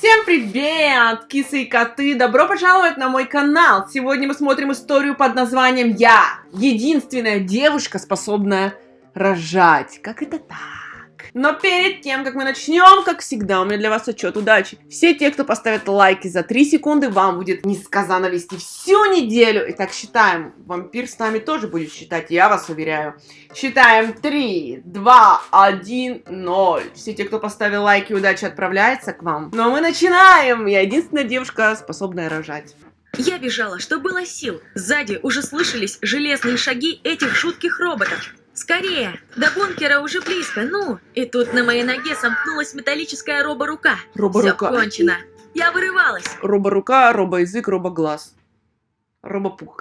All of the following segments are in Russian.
Всем привет, кисы и коты! Добро пожаловать на мой канал! Сегодня мы смотрим историю под названием «Я» Единственная девушка, способная рожать. Как это так? Но перед тем, как мы начнем, как всегда, у меня для вас отчет удачи. Все те, кто поставит лайки за 3 секунды, вам будет несказанно вести всю неделю. Итак, считаем. Вампир с нами тоже будет считать, я вас уверяю. Считаем 3, 2, 1, 0. Все те, кто поставил лайки, удачи отправляется к вам. Но мы начинаем. Я единственная девушка, способная рожать. Я бежала, что было сил. Сзади уже слышались железные шаги этих жутких роботов. Скорее! До бункера уже близко, ну! И тут на моей ноге сомкнулась металлическая робо-рука. Робо-рука. Все кончено. Я вырывалась. Робо-рука, робо-язык, робо-глаз. Робо-пух.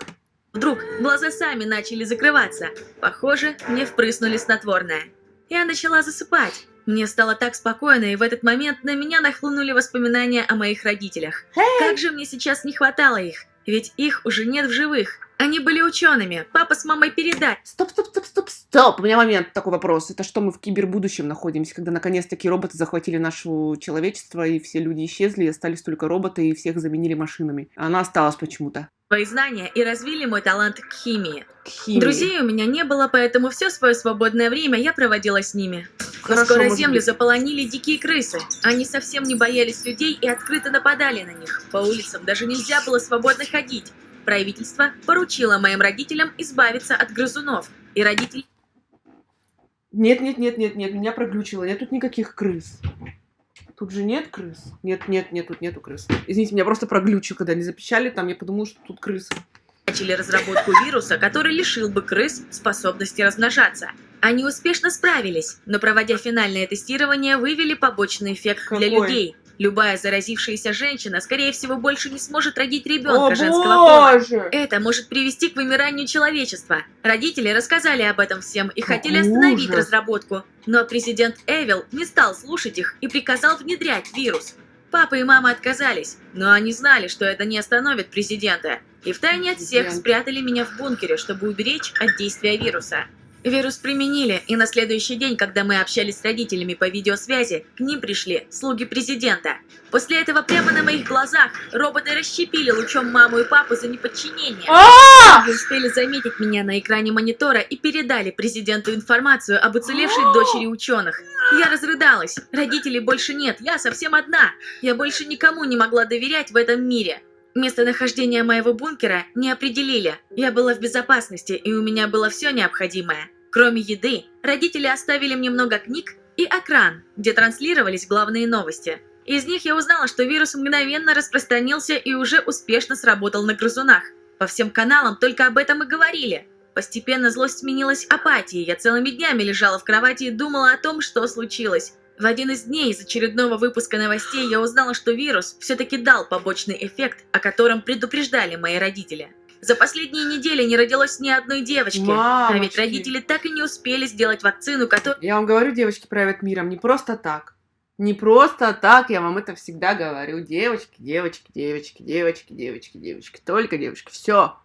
Вдруг глаза сами начали закрываться. Похоже, мне впрыснули снотворное. Я начала засыпать. Мне стало так спокойно, и в этот момент на меня нахлынули воспоминания о моих родителях. Как же мне сейчас не хватало их, ведь их уже нет в живых. Они были учеными, папа с мамой передать. Стоп, стоп, стоп, стоп, стоп. У меня момент такой вопрос. Это что мы в кибербудущем находимся, когда наконец-таки роботы захватили наше человечество, и все люди исчезли, и остались только роботы, и всех заменили машинами. Она осталась почему-то. Свои знания и развили мой талант к химии. К химии. Друзей у меня не было, поэтому все свое свободное время я проводила с ними. Хорошо, скоро может землю заполонили дикие крысы. Они совсем не боялись людей и открыто нападали на них. По улицам даже нельзя было свободно ходить. Правительство поручило моим родителям избавиться от грызунов. И родители Нет, нет, нет, нет, нет, меня проглючило. Нет тут никаких крыс. Тут же нет крыс. Нет, нет, нет, тут нету крыс. Извините, меня просто проглючило, когда они запищали, там я подумала, что тут крысы. начали разработку вируса, который лишил бы крыс способности размножаться. Они успешно справились, но проводя финальное тестирование, вывели побочный эффект для Какой? людей. Любая заразившаяся женщина, скорее всего, больше не сможет родить ребенка О, женского пола. Это может привести к вымиранию человечества. Родители рассказали об этом всем и хотели остановить ужас. разработку, но президент Эвил не стал слушать их и приказал внедрять вирус. Папа и мама отказались, но они знали, что это не остановит президента, и втайне от всех спрятали меня в бункере, чтобы уберечь от действия вируса. Вирус применили, и на следующий день, когда мы общались с родителями по видеосвязи, к ним пришли слуги президента. После этого прямо на моих глазах роботы расщепили лучом маму и папу за неподчинение. А! Они успели заметить меня на экране монитора и передали президенту информацию об уцелевшей дочери ученых. Я разрыдалась. Родителей больше нет, я совсем одна. Я больше никому не могла доверять в этом мире. Местонахождение моего бункера не определили. Я была в безопасности, и у меня было все необходимое. Кроме еды, родители оставили мне много книг и экран, где транслировались главные новости. Из них я узнала, что вирус мгновенно распространился и уже успешно сработал на грызунах. По всем каналам только об этом и говорили. Постепенно злость сменилась апатией. Я целыми днями лежала в кровати и думала о том, что случилось. В один из дней из очередного выпуска новостей я узнала, что вирус все-таки дал побочный эффект, о котором предупреждали мои родители. За последние недели не родилось ни одной девочки. А ведь Мамочки. родители так и не успели сделать вакцину, которая... Я вам говорю, девочки правят миром не просто так. Не просто так, я вам это всегда говорю. Девочки, девочки, девочки, девочки, девочки, девочки. Только девочки. Все.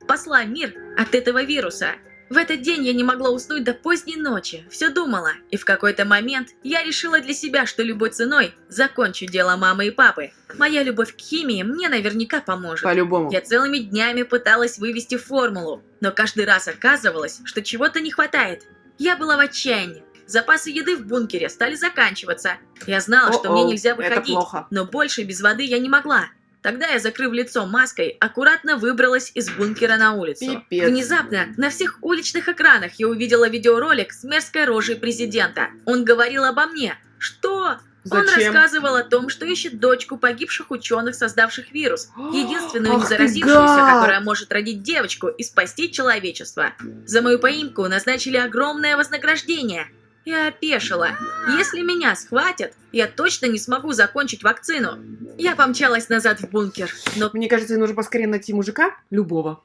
спасла мир от этого вируса. В этот день я не могла уснуть до поздней ночи, все думала, и в какой-то момент я решила для себя, что любой ценой закончу дело мамы и папы. Моя любовь к химии мне наверняка поможет. По-любому. Я целыми днями пыталась вывести формулу, но каждый раз оказывалось, что чего-то не хватает. Я была в отчаянии. Запасы еды в бункере стали заканчиваться. Я знала, что мне нельзя выходить, но больше без воды я не могла. Тогда я, закрыв лицо маской, аккуратно выбралась из бункера на улицу. Пипец. Внезапно на всех уличных экранах я увидела видеоролик с мерзкой рожей президента. Он говорил обо мне. Что? Он Зачем? рассказывал о том, что ищет дочку погибших ученых, создавших вирус. Единственную Ах не ты заразившуюся, гад! которая может родить девочку и спасти человечество. За мою поимку назначили огромное вознаграждение. Я опешила. Если меня схватят, я точно не смогу закончить вакцину. Я помчалась назад в бункер, но Мне кажется, нужно поскорее найти мужика, любого,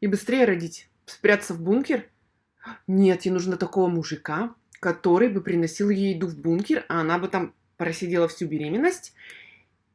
и быстрее родить. Спрятаться в бункер? Нет, ей нужно такого мужика, который бы приносил ей еду в бункер, а она бы там просидела всю беременность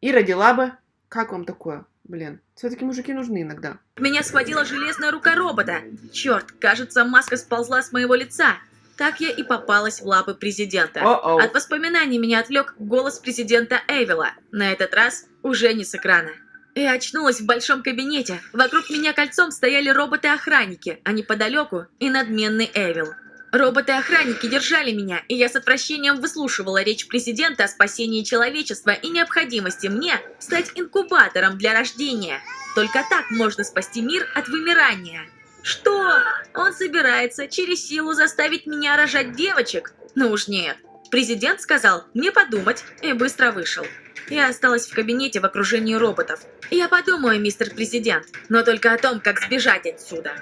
и родила бы... Как вам такое? Блин, все-таки мужики нужны иногда. Меня схватила железная рука робота. Черт, кажется, маска сползла с моего лица. Так я и попалась в лапы президента. От воспоминаний меня отвлек голос президента Эвила, на этот раз уже не с экрана. Я очнулась в большом кабинете. Вокруг меня кольцом стояли роботы-охранники, а неподалеку и надменный Эвил. Роботы-охранники держали меня, и я с отвращением выслушивала речь президента о спасении человечества и необходимости мне стать инкубатором для рождения. Только так можно спасти мир от вымирания. Что? Он собирается через силу заставить меня рожать девочек? Ну уж нет. Президент сказал мне подумать и быстро вышел. Я осталась в кабинете в окружении роботов. Я подумаю, мистер президент, но только о том, как сбежать отсюда.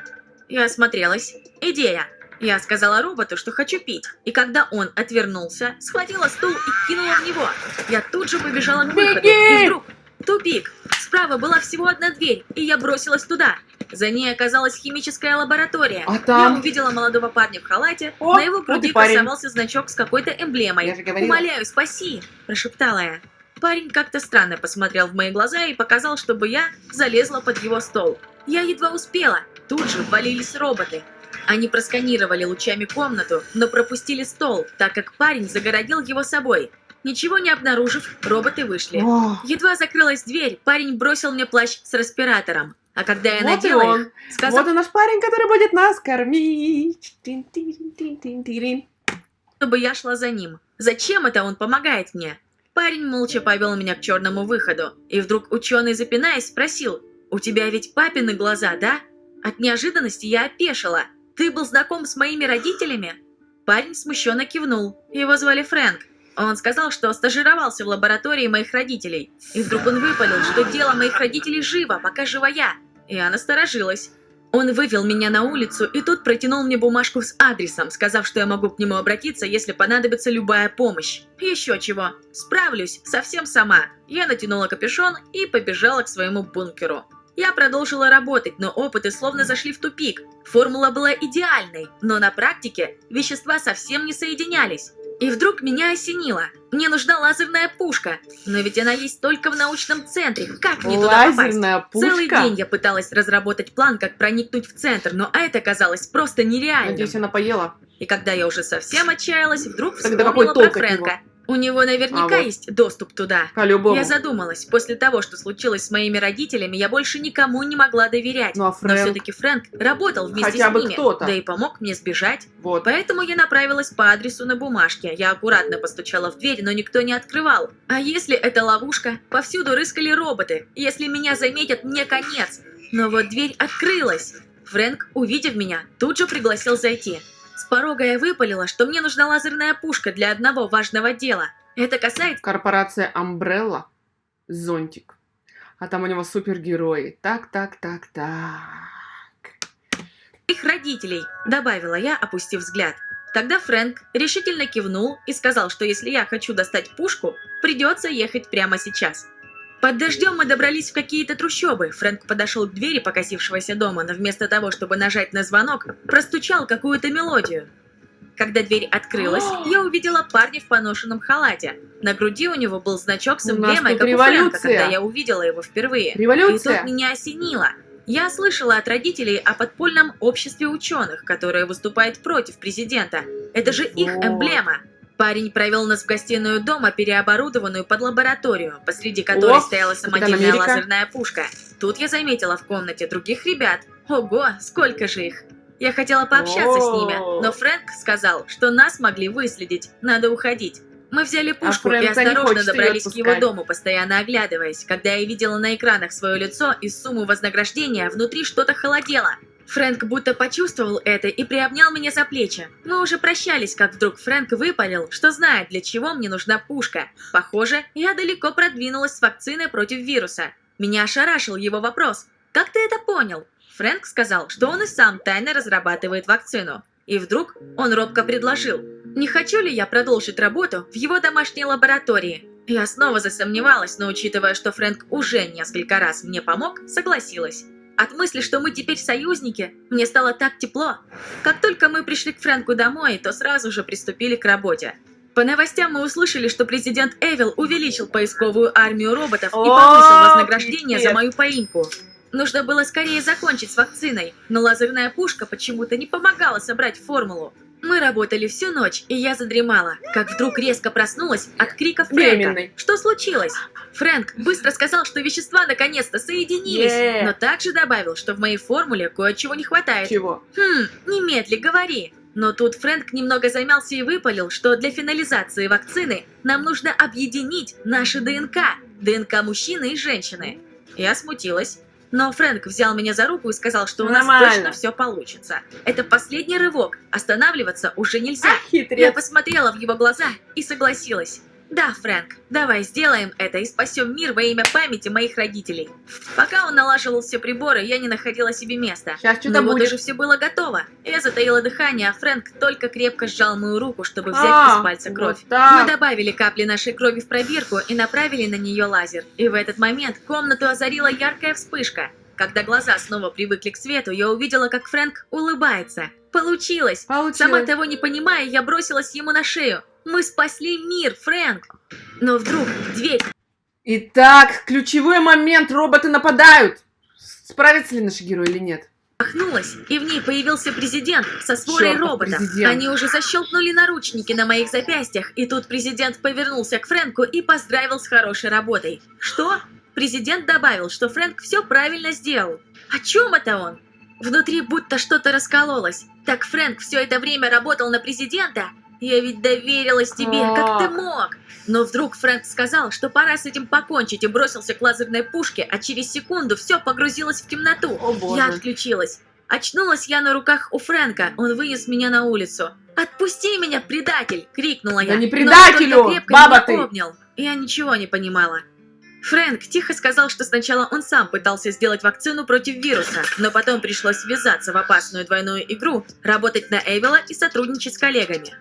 Я осмотрелась. Идея. Я сказала роботу, что хочу пить, и когда он отвернулся, схватила стул и кинула в него. Я тут же побежала к выходу, Беги! и вдруг тупик. Справа была всего одна дверь, и я бросилась туда. За ней оказалась химическая лаборатория. А там? Я увидела молодого парня в халате, О, на его вот груди парень. красовался значок с какой-то эмблемой. Я же говорила. «Умоляю, спаси!» – прошептала я. Парень как-то странно посмотрел в мои глаза и показал, чтобы я залезла под его стол. Я едва успела. Тут же ввалились роботы. Они просканировали лучами комнату, но пропустили стол, так как парень загородил его собой. Ничего не обнаружив, роботы вышли. О, Едва закрылась дверь, парень бросил мне плащ с респиратором. А когда я вот надела он. их, сказал, Вот и наш парень, который будет нас кормить. Чтобы я шла за ним. Зачем это он помогает мне? Парень молча повел меня к черному выходу. И вдруг ученый, запинаясь, спросил, «У тебя ведь папины глаза, да?» От неожиданности я опешила. «Ты был знаком с моими родителями?» Парень смущенно кивнул. Его звали Фрэнк. Он сказал, что стажировался в лаборатории моих родителей. И вдруг он выпалил, что дело моих родителей живо, пока жива я. Я насторожилась. Он вывел меня на улицу и тут протянул мне бумажку с адресом, сказав, что я могу к нему обратиться, если понадобится любая помощь. Еще чего. Справлюсь, совсем сама. Я натянула капюшон и побежала к своему бункеру. Я продолжила работать, но опыты словно зашли в тупик. Формула была идеальной, но на практике вещества совсем не соединялись. И вдруг меня осенило. Мне нужна лазерная пушка. Но ведь она есть только в научном центре. Как мне туда попасть? Лазерная Целый пушка. день я пыталась разработать план, как проникнуть в центр, но это казалось просто нереальным. Надеюсь, она поела. И когда я уже совсем отчаялась, вдруг Тогда вспомнила про Фрэнка. У него наверняка А вот. есть доступ туда. По-любому. Я задумалась, после того, что случилось с моими родителями, я больше никому не могла доверять. Ну а Но Фрэнк? все-таки Фрэнк работал вместе Хотя с бы ними, кто-то. да и помог мне сбежать. Вот. Поэтому я направилась по адресу на бумажке. Я аккуратно постучала в дверь, но никто не открывал. А если это ловушка? Повсюду рыскали роботы. Если меня заметят, мне конец. Но вот дверь открылась. Фрэнк, увидев меня, тут же пригласил зайти. С порога я выпалила, что мне нужна лазерная пушка для одного важного дела. Это касается Корпорация Umbrella. Зонтик. А там у него супергерои. Так, так, так, так. их родителей, добавила я, опустив взгляд. Тогда Фрэнк решительно кивнул и сказал, что если я хочу достать пушку, придется ехать прямо сейчас. Под дождем мы добрались в какие-то трущобы. Фрэнк подошел к двери покосившегося дома, но вместо того, чтобы нажать на звонок, простучал какую-то мелодию. Когда дверь открылась, я увидела парня в поношенном халате. На груди у него был значок с эмблемой, как у Фрэнка, когда я увидела его впервые. И Революция. тут меня осенило. Я слышала от родителей о подпольном обществе ученых, которое выступает против президента. Это же их эмблема. Парень провел нас в гостиную дома, переоборудованную под лабораторию, посреди которой О, стояла самодельная лазерная пушка. Тут я заметила в комнате других ребят. Ого, сколько же их! Я хотела пообщаться с ними, О. но Фрэнк сказал, что нас могли выследить, надо уходить. Мы взяли пушку и Фрэнк-то не осторожно добрались к его дому, постоянно оглядываясь. Когда я видела на экранах свое лицо и сумму вознаграждения, внутри что-то холодело. Фрэнк будто почувствовал это и приобнял меня за плечи. Мы уже прощались, как вдруг Фрэнк выпалил, что знает, для чего мне нужна пушка. Похоже, я далеко продвинулась с вакциной против вируса. Меня ошарашил его вопрос. «Как ты это понял?» Фрэнк сказал, что он и сам тайно разрабатывает вакцину. И вдруг он робко предложил, не хочу ли я продолжить работу в его домашней лаборатории. Я снова засомневалась, но учитывая, что Фрэнк уже несколько раз мне помог, согласилась. От мысли, что мы теперь союзники, мне стало так тепло. Как только мы пришли к Фрэнку домой, то сразу же приступили к работе. По новостям мы услышали, что президент Эвил увеличил поисковую армию роботов и повысил вознаграждение за мою поимку. Нужно было скорее закончить с вакциной, но лазерная пушка почему-то не помогала собрать формулу. Мы работали всю ночь, и я задремала, как вдруг резко проснулась от криков Фрэнка. Беременной. Что случилось? Фрэнк быстро сказал, что вещества наконец-то соединились, Е. но также добавил, что в моей формуле кое-чего не хватает. Чего? Хм, немедли говори. Но тут Фрэнк немного замялся и выпалил, что для финализации вакцины нам нужно объединить наши ДНК, ДНК мужчины и женщины. Я смутилась. Но Фрэнк взял меня за руку и сказал, что у нас Нормально. точно все получится. Это последний рывок, останавливаться уже нельзя. А, Я хитрец. посмотрела в его глаза и согласилась. Да, Фрэнк, давай сделаем это и спасем мир во имя памяти моих родителей. Пока он налаживал все приборы, я не находила себе места. Сейчас что-то будет. уже все было готово. Я затаила дыхание, а Фрэнк только крепко сжал мою руку, чтобы взять А, из пальца кровь. вот так. Мы добавили капли нашей крови в пробирку и направили на нее лазер. И в этот момент комнату озарила яркая вспышка. Когда глаза снова привыкли к свету, я увидела, как Фрэнк улыбается. Получилось! Получилось. Сама того не понимая, я бросилась ему на шею. Мы спасли мир, Фрэнк! Но вдруг дверь Итак, ключевой момент. Роботы нападают. Справится ли наш герой или нет? Махнулась, и в ней появился президент со сворой Чёртов роботов. президент. Они уже защелкнули наручники на моих запястьях, и тут президент повернулся к Фрэнку и поздравил с хорошей работой. Что? Президент добавил, что Фрэнк все правильно сделал. О чем это он? Внутри будто что-то раскололось. Так Фрэнк все это время работал на президента? Я ведь доверилась тебе, как ты Как? мог? Но вдруг Фрэнк сказал, что пора с этим покончить и бросился к лазерной пушке, а через секунду все погрузилось в темноту. О, боже. Я отключилась. Очнулась я на руках у Фрэнка, он вынес меня на улицу. «Отпусти меня, предатель!» — крикнула я. Да не предателю, баба ты! обнял. Я ничего не понимала. Фрэнк тихо сказал, что сначала он сам пытался сделать вакцину против вируса, но потом пришлось ввязаться в опасную двойную игру, работать на Эвела и сотрудничать с коллегами.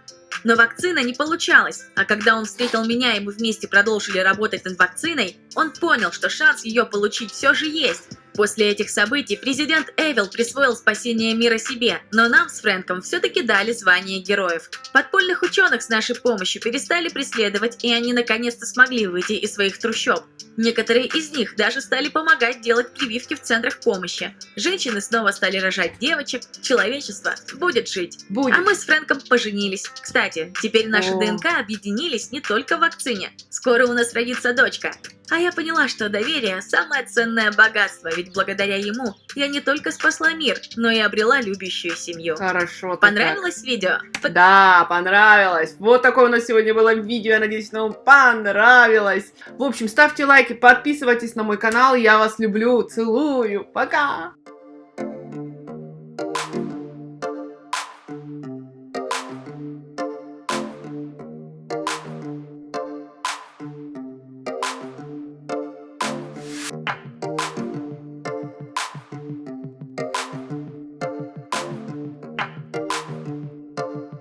Но вакцина не получалась, а когда он встретил меня и мы вместе продолжили работать над вакциной, он понял, что шанс ее получить все же есть. После этих событий президент Эвил присвоил спасение мира себе, но нам с Фрэнком все-таки дали звание героев. Подпольных ученых с нашей помощью перестали преследовать, и они наконец-то смогли выйти из своих трущоб. Некоторые из них даже стали помогать делать прививки в центрах помощи. Женщины снова стали рожать девочек, человечество будет жить. Будет. А мы с Фрэнком поженились. Кстати, теперь наши О. ДНК объединились не только в вакцине. Скоро у нас родится дочка. А я поняла, что доверие – самое ценное богатство, ведь благодаря ему я не только спасла мир, но и обрела любящую семью. Хорошо. Понравилось видео? как. Да, понравилось. Вот такое у нас сегодня было видео. Я надеюсь, вам понравилось. В общем, ставьте лайки, подписывайтесь на мой канал. Я вас люблю, целую. Пока.